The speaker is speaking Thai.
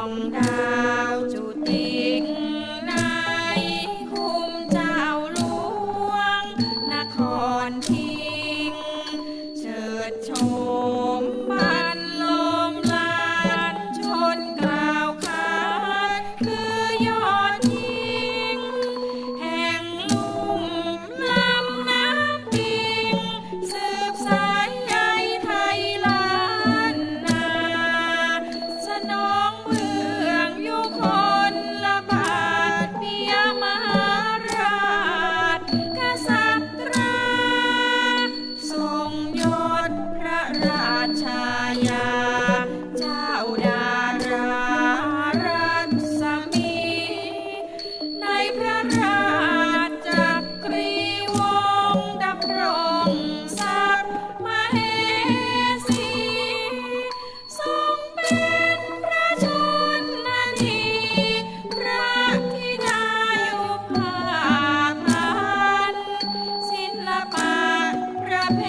con đau chủ tiếng ชายเจ้าดารารัศมี ในพระราชจักรีวงดำรงศัมเหสี ทรงเป็นพระชนนีพระธิดาอยู่ภานศิลปะประเพ